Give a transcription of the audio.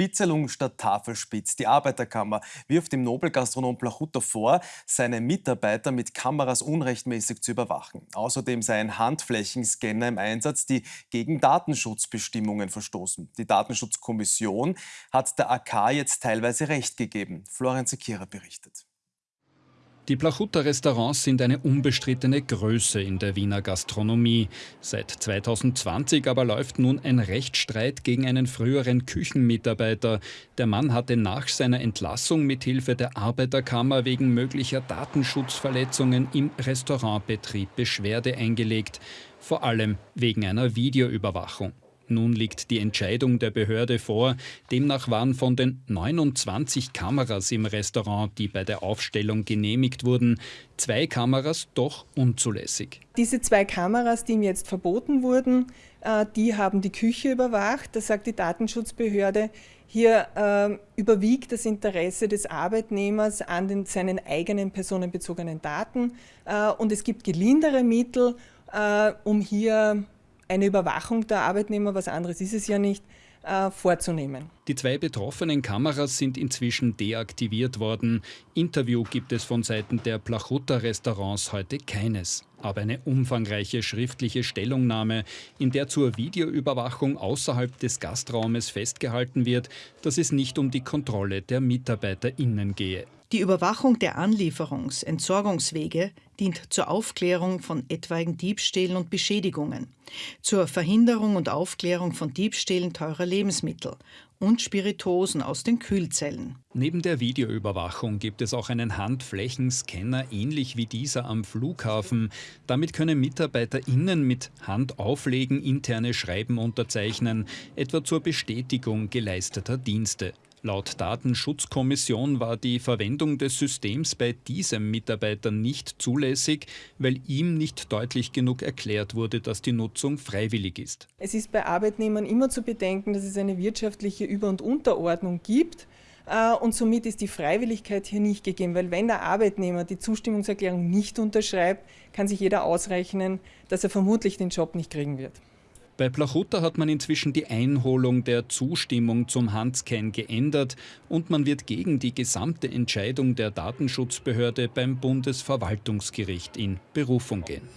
Spitzelung statt Tafelspitz. Die Arbeiterkammer wirft dem Nobelgastronom Plachuta vor, seine Mitarbeiter mit Kameras unrechtmäßig zu überwachen. Außerdem seien Handflächenscanner im Einsatz, die gegen Datenschutzbestimmungen verstoßen. Die Datenschutzkommission hat der AK jetzt teilweise Recht gegeben. Florian Sekira berichtet. Die Plachuta-Restaurants sind eine unbestrittene Größe in der Wiener Gastronomie. Seit 2020 aber läuft nun ein Rechtsstreit gegen einen früheren Küchenmitarbeiter. Der Mann hatte nach seiner Entlassung mithilfe der Arbeiterkammer wegen möglicher Datenschutzverletzungen im Restaurantbetrieb Beschwerde eingelegt. Vor allem wegen einer Videoüberwachung. Nun liegt die Entscheidung der Behörde vor. Demnach waren von den 29 Kameras im Restaurant, die bei der Aufstellung genehmigt wurden, zwei Kameras doch unzulässig. Diese zwei Kameras, die ihm jetzt verboten wurden, äh, die haben die Küche überwacht. Das sagt die Datenschutzbehörde. Hier äh, überwiegt das Interesse des Arbeitnehmers an den, seinen eigenen personenbezogenen Daten äh, und es gibt gelindere Mittel, äh, um hier eine Überwachung der Arbeitnehmer, was anderes ist es ja nicht, äh, vorzunehmen. Die zwei betroffenen Kameras sind inzwischen deaktiviert worden. Interview gibt es von Seiten der Plachutta-Restaurants heute keines. Aber eine umfangreiche schriftliche Stellungnahme, in der zur Videoüberwachung außerhalb des Gastraumes festgehalten wird, dass es nicht um die Kontrolle der MitarbeiterInnen gehe. Die Überwachung der Anlieferungs-, Entsorgungswege dient zur Aufklärung von etwaigen Diebstählen und Beschädigungen, zur Verhinderung und Aufklärung von Diebstählen teurer Lebensmittel und Spiritosen aus den Kühlzellen. Neben der Videoüberwachung gibt es auch einen Handflächenscanner ähnlich wie dieser am Flughafen. Damit können MitarbeiterInnen mit Handauflegen interne Schreiben unterzeichnen, etwa zur Bestätigung geleisteter Dienste. Laut Datenschutzkommission war die Verwendung des Systems bei diesem Mitarbeiter nicht zulässig, weil ihm nicht deutlich genug erklärt wurde, dass die Nutzung freiwillig ist. Es ist bei Arbeitnehmern immer zu bedenken, dass es eine wirtschaftliche Über- und Unterordnung gibt. Äh, und somit ist die Freiwilligkeit hier nicht gegeben, weil wenn der Arbeitnehmer die Zustimmungserklärung nicht unterschreibt, kann sich jeder ausrechnen, dass er vermutlich den Job nicht kriegen wird. Bei Plachuta hat man inzwischen die Einholung der Zustimmung zum Handscan geändert und man wird gegen die gesamte Entscheidung der Datenschutzbehörde beim Bundesverwaltungsgericht in Berufung gehen.